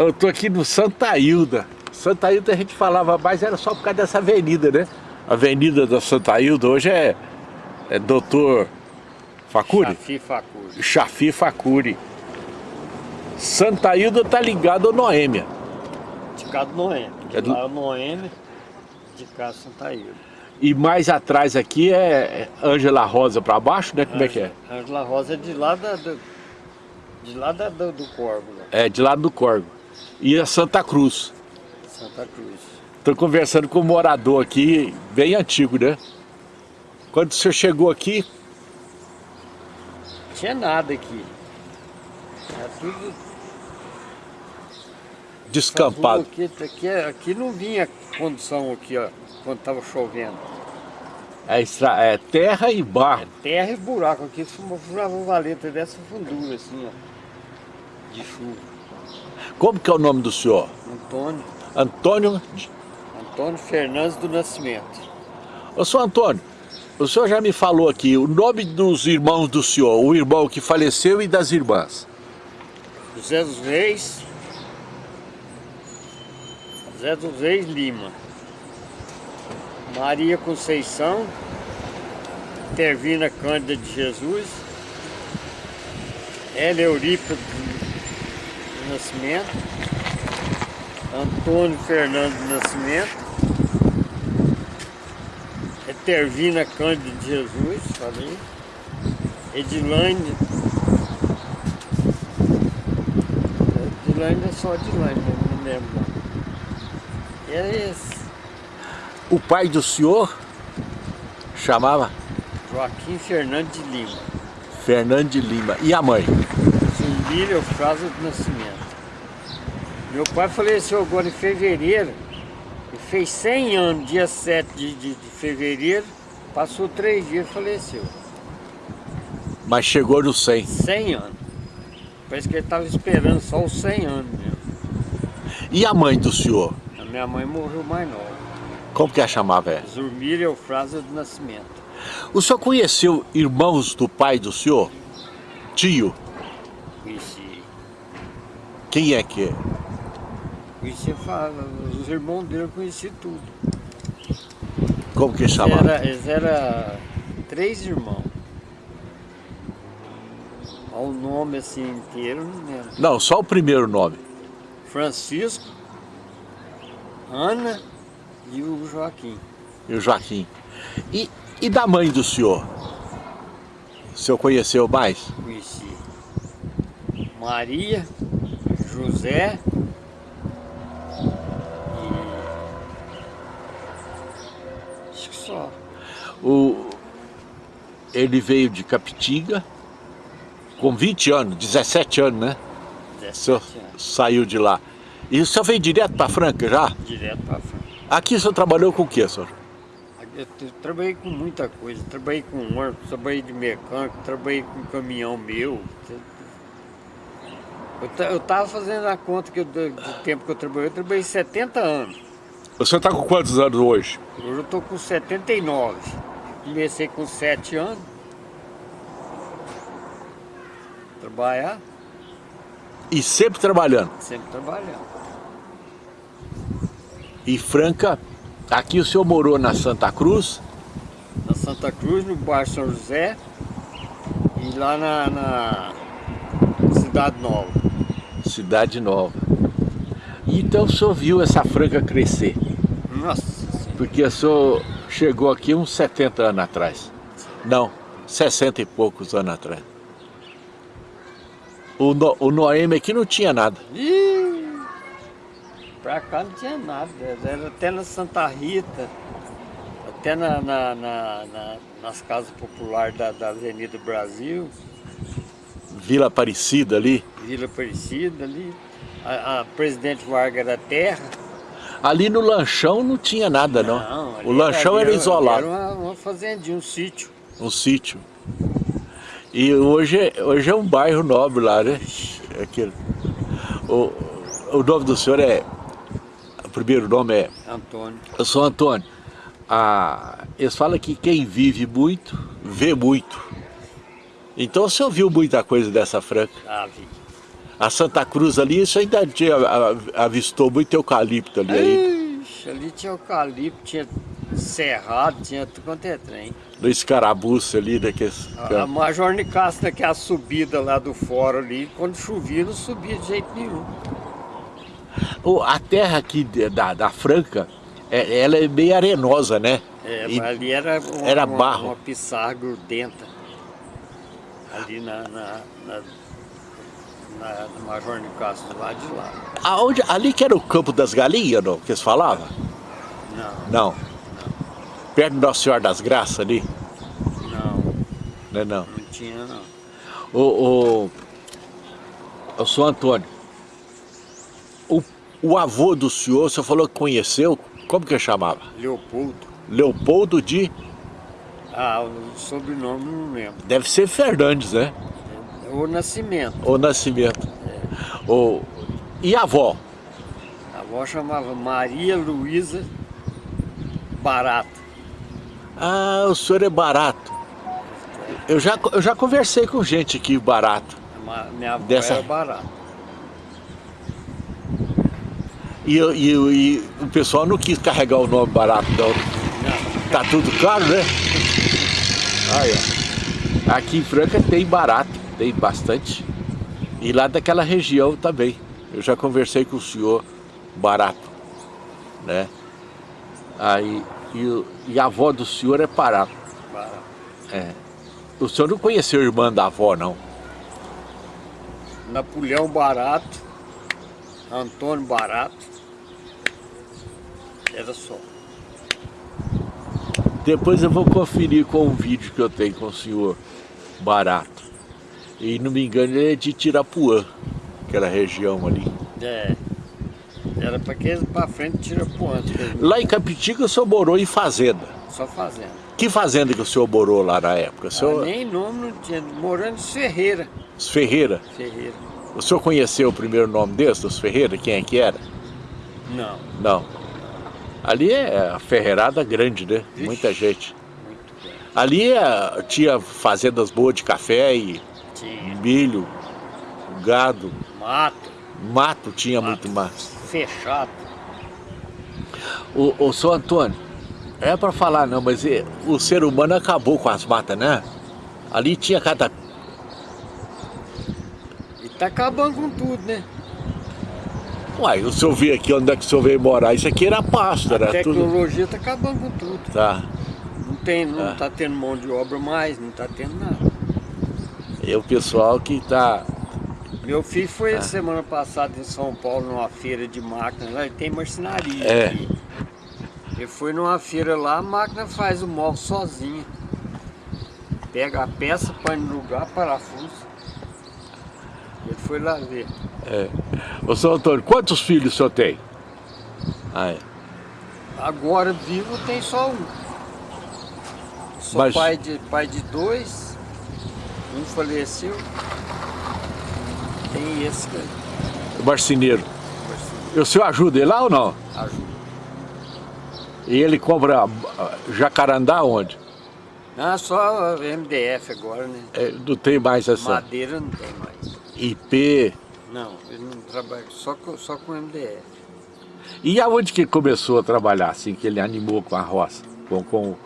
Eu tô aqui no Santa Hilda. Santa Hilda a gente falava mais, era só por causa dessa avenida, né? A avenida da Santa Hilda hoje é, é Doutor Facuri? Chafi Facuri. Chafi Facuri. Santa Hilda tá ligado ao Noêmia. De cá do Noêmia. De É do- lá é Noêmia, de cá Santa Hilda. E mais atrás aqui é Ângela Rosa pra baixo, né? Como é que é? Ângela Rosa é de lá, da, do, de lá da, do, do Corvo, lá, É, de lado do Corvo. E a Santa Cruz. Santa Cruz. Estou conversando com um morador aqui, bem antigo, né? Quando o senhor chegou aqui, Não tinha nada aqui. Era tudo descampado. Aqui, aqui, aqui não vinha condição aqui, ó, quando estava chovendo. É, estra- é terra e barro. Terra e buraco aqui, furava uma valeta dessa fundura, assim, ó. De chuva. Como que é o nome do senhor? Antônio, Antônio... Antônio Fernandes do Nascimento. Ô, senhor Antônio, o senhor já me falou aqui o nome dos irmãos do senhor, o irmão que faleceu e das irmãs. José dos Reis. José dos Reis Lima. Maria Conceição. Tervina Cândida de Jesus. Hélia Eurípides Nascimento. Antônio Fernando do Nascimento. Etervina Cândida de Jesus, falei. Edilane Edilane é só Edilane, não me lembro. não. Era esse, O pai do senhor chamava Joaquim Fernandes de Lima. Fernando de Lima. E a mãe? Zumbira Eufrásio do Nascimento. Meu pai faleceu agora em fevereiro. E fez 100 anos, dia 7 de, de, de fevereiro. Passou três dias e faleceu. Mas chegou no 100. 100 anos. Parece que ele estava esperando só os 100 anos mesmo. E a mãe do senhor? A minha mãe morreu mais nova. Como que a chamava? É? Zurmira Eufrásio do Nascimento. O senhor conheceu irmãos do pai do senhor? Tio? Conheci. Quem é que é? Conheci, fala, os irmãos dele eu conheci tudo. Como que Eles chamava? eram eles era três irmãos. O nome assim inteiro, não lembro. Não, só o primeiro nome. Francisco, Ana e o Joaquim. E o Joaquim. E, e da mãe do senhor? O senhor conheceu mais? Conheci. Maria, José e. Acho que só. O, ele veio de Capitinga com 20 anos, 17 anos, né? O senhor 17 anos. saiu de lá. E o senhor veio direto para Franca já? Direto para frente. Aqui o senhor trabalhou com o quê, senhor? Eu trabalhei com muita coisa, trabalhei com ônibus, trabalhei de mecânico, trabalhei com caminhão meu. Eu, ta- eu tava fazendo a conta que eu, do, tempo que eu trabalhei, eu trabalhei 70 anos. O senhor está com quantos anos hoje? Hoje eu tô com 79. Comecei com 7 anos. Trabalhar, E sempre trabalhando. sempre trabalhando. E Franca, aqui o senhor morou na Santa Cruz, Na Santa Cruz, no bairro São José e lá na, na Cidade Nova. Cidade Nova. E então o senhor viu essa Franca crescer, Nossa porque o senhor chegou aqui uns 70 anos atrás. Não, 60 e poucos anos atrás. O, no, o Noemi aqui não tinha nada. Ih, pra cá não tinha nada, era até na Santa Rita, até na, na- na- na- nas casas populares da, da Avenida Brasil, Vila Aparecida ali. Vila Aparecida ali, a, a Presidente Vargas da Terra. Ali no lanchão não tinha nada não. ali o lanchão ali era isolado, Era uma, uma fazendinha, um sítio. um sítio. E hoje, é- hoje é um bairro nobre lá, né? Aquele. O, o nome do senhor é. O primeiro nome é. Antônio. Eu sou Antônio. Ah, eles falam que quem vive muito, vê muito. Então o senhor viu muita coisa dessa Franca. Ah, vi. A Santa Cruz ali, isso ainda tinha, avistou muito eucalipto ali. aí. Ixi, ali tinha eucalipto, tinha cerrado, tinha tudo quanto é trem. No escarabuço ali, daqueles... A, a Major Nicasta, que é a subida lá do fórum ali, quando chovia não subia de jeito nenhum. O- A terra aqui da, da Franca, é- ela é meio arenosa, né? É, E- mas ali era, uma, era uma- barro. uma pissarra grudenta. Ali na, na, na, na, na Major Nicastro, lá de lá. Aonde, ali que era o campo das galinhas, não? Que eles falavam? Não, Não. Perto do Nossa Senhora das Graças ali? não, Não é não. não tinha não. O, o, o senhor Antônio, o, o avô do senhor, o senhor falou que conheceu, como que chamava? Leopoldo. Leopoldo de, Ah, o sobrenome não lembro. deve ser Fernandes, né? O Nascimento. O Nascimento. O, e a avó? A avó chamava Maria Luísa Barato. Ah, o senhor é barato. Eu já, eu já conversei com gente aqui barato. Minha avó Dessa- era Barato. E, e, e o pessoal não quis carregar o nome barato, não. Não, Tá tudo caro, né? Aí, ó. Aqui em Franca tem barato, tem bastante. E lá daquela região também. Eu já conversei com o senhor barato, né? Aí, e, e a avó do senhor é barato. Barato. É. O senhor não conheceu a irmã da avó, não? Napoleão Barato, Antônio Barato. Era só. Depois eu vou conferir com um vídeo que eu tenho com o senhor barato. E não me engano, ele é de Tirapuã, aquela região ali. É. Era pra que pra frente tira pro antes. Lá em Capitica o senhor morou em fazenda. Só fazendo. Que fazenda que o senhor morou lá na época? O Ah, senhor... nem nome não tinha. Morando em Ferreira. Os Ferreira. Ferreira. O senhor conheceu o primeiro nome desse, dos Ferreira? Quem é que era? Não. Não. Ali é a ferreirada grande, né? Vixe. Muita gente. Muito bem. Ali é- tinha fazendas boas de café e Milho, gado, Mato. mato tinha muito mato mais. Fechado. O, o senhor Antônio, é para falar não, mas o ser humano acabou com as matas, né? Ali tinha cada... E tá acabando com tudo, né? Uai, o senhor vê aqui onde é que o senhor veio morar, isso aqui era pasto, A era tudo... tecnologia tá acabando com tudo. Tá. Não, tem, não Ah. tá tendo mão de obra mais, não tá tendo nada. E o pessoal que tá... Meu filho foi Ah. semana passada em São Paulo numa feira de máquina lá, ele tem marcenaria É. aqui. Ele foi numa feira lá, a máquina faz o móvel sozinha. Pega a peça, põe no lugar, parafuso. Ele foi lá ver. É. Ô, senhor Antônio, quantos filhos o senhor tem? Ah, é. Agora vivo tem só um. Sou Mas- pai, de, pai de dois, um faleceu. Tem esse que O marceneiro. O senhor ajuda ele lá ou não? ajuda. E ele compra ah, jacarandá onde? Ah, só MDF agora, né? É, não tem mais essa Madeira não tem mais. IP. Não, ele não trabalha só com, só com MDF. E aonde que ele começou a trabalhar, assim, que ele animou com a roça? Com, com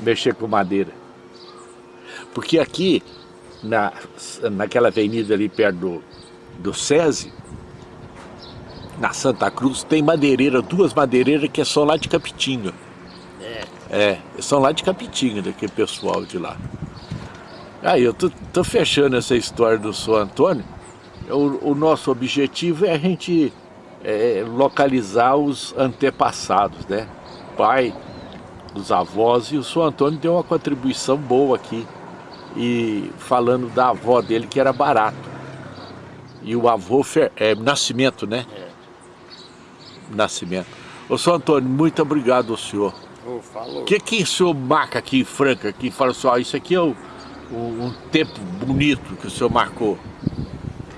mexer com madeira? Porque aqui, na, naquela avenida ali perto do, do SESI, na Santa Cruz, tem madeireira, duas madeireiras que são lá de Capitinga. É, É, são lá de Capitinga, daquele pessoal de lá. Aí, eu tô, tô fechando essa história do senhor Antônio. O, o nosso objetivo é a gente é, localizar os antepassados, né? Pai, os avós, e o senhor Antônio deu uma contribuição boa aqui. E falando da avó dele, que era barato. E o avô, Fer- é, Nascimento, né? é. Nascimento. Ô, senhor Antônio, muito obrigado ao senhor. O que que o senhor marca aqui em Franca, que fala assim, ó, isso aqui é o, o- um tempo bonito que o senhor marcou?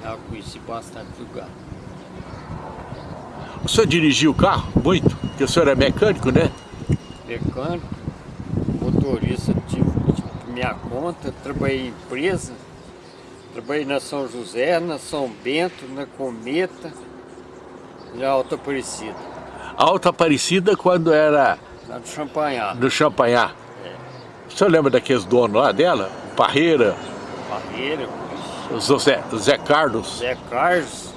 Eu conheci bastante lugar. O senhor dirigiu o carro? Muito? Porque o senhor é mecânico, né? Mecânico, motorista, tive, tive minha conta, trabalhei em empresa, Trabalhei na São José, na São Bento, na Cometa, na Alta Aparecida. Alta Aparecida quando era Lá do Champanhar. no Champanhar. É. O senhor lembra daqueles donos lá dela? Parreira, Barreira, o Zé, Carlos. Zé Carlos,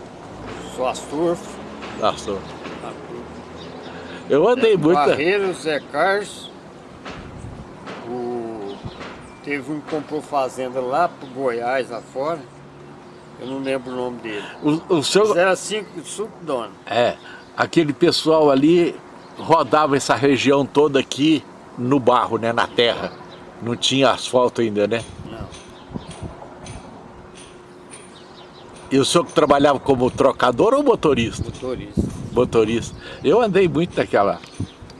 Suas Turfo. Nossa, eu andei muito. Barreira, o Zé Carlos. Teve um que comprou fazenda lá pro Goiás, lá fora. Eu não lembro o nome dele. O, o Mas era cinco, cinco donos. é, aquele pessoal ali rodava essa região toda aqui no barro, né, na terra. Não tinha asfalto ainda, né? Não. E o senhor que trabalhava como trocador ou motorista? Motorista. Motorista. Eu andei muito naquela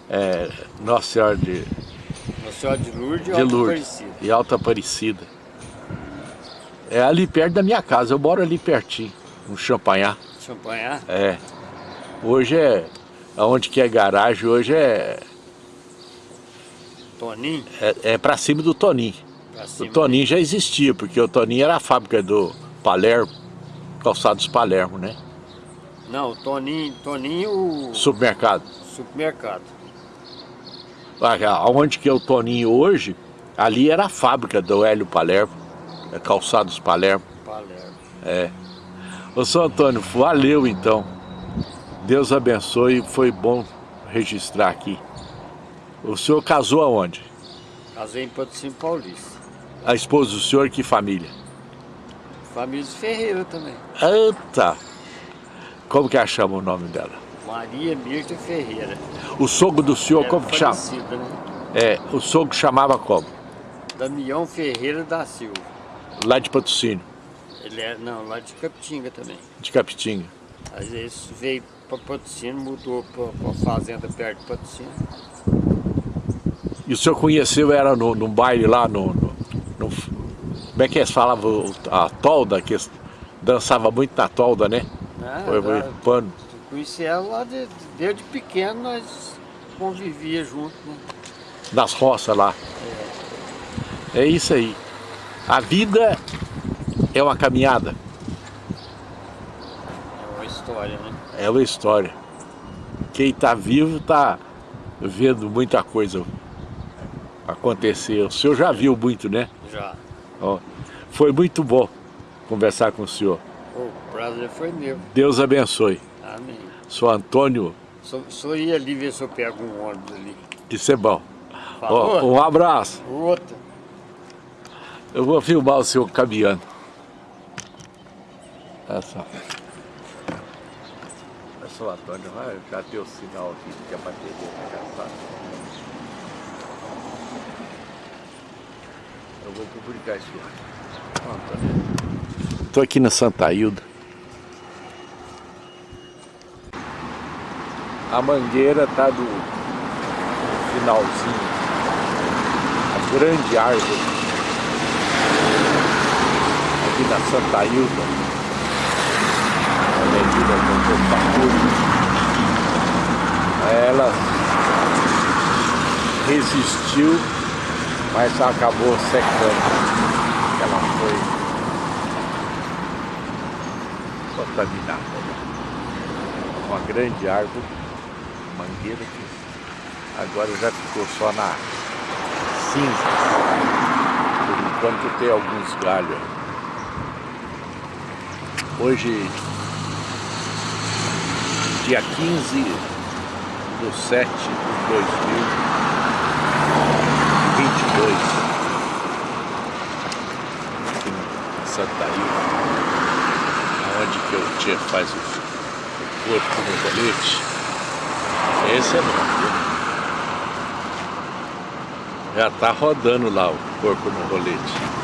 é, Nossa Senhora de, Nossa Senhora de Lourdes e de Alta Lourdes Aparecida. e Alta Aparecida. É ali perto da minha casa, eu moro ali pertinho, no Champanhar. Champanhar? É. Hoje é, aonde que é garagem, hoje é, Toninho? é, é pra cima do Toninho. Pra O cima. Toninho já existia, porque o Toninho era a fábrica do Palermo, Calçados Palermo, né? Não, o Toninho, Toninho, o Supermercado. supermercado. Onde que é o Toninho hoje, ali era a fábrica do Hélio Palermo, é Calçados Palermo. Palermo. É. Ô, São Antônio, valeu então. Deus abençoe, foi bom registrar aqui. O senhor casou aonde? Casei em Patrocínio Paulista. A esposa do senhor, que família? Família de Ferreira também. Eita! Como que ela chama o nome dela? Maria Mirta Ferreira. O sogro do senhor, Era como que chama? né? É, o sogro chamava como? Damião Ferreira da Silva. Lá de patrocínio, Ele é, não, lá de Capitinga também. de Capitinga. Às vezes veio para Patrocínio, mudou para uma fazenda perto de Patrocínio. E o senhor conheceu, era no, num baile lá no, no- no- Como é que eles falavam? A tolda, que eles dançava muito na tolda, né? Ah, Foi, foi pano. Conheci ela lá de, desde pequeno, nós convivia junto, né? das roças lá. É isso aí. A vida é uma caminhada, É uma história, né? é uma história. Quem está vivo está vendo muita coisa acontecer. O senhor já viu muito, né? Já. Ó, foi muito bom conversar com o senhor. O prazer foi meu. Deus abençoe. Amém. Sou Antônio, Só, só ia ali ver se eu pego um ônibus ali. isso é bom. Ó, um abraço. Outra. Eu vou filmar o senhor caminhando. Olha só. Olha só, Antônio, vai, já deu o sinal aqui que a bateria está gastada. Eu vou publicar isso lá. Estou aqui na Santa Hilda. A mangueira está do finalzinho. A grande árvore aqui na Santa Hilda, Avenida Doutor Facuri. Ela resistiu, mas acabou secando. Ela foi contaminada. Uma grande árvore, mangueira que agora já ficou só na cinza. Por enquanto tem alguns galhos. Hoje, dia 15 de 7 de 2022, aqui em Santa Ilha, onde que o Tia faz o corpo no colete. Esse é bom? Já tá rodando lá o corpo no rolete.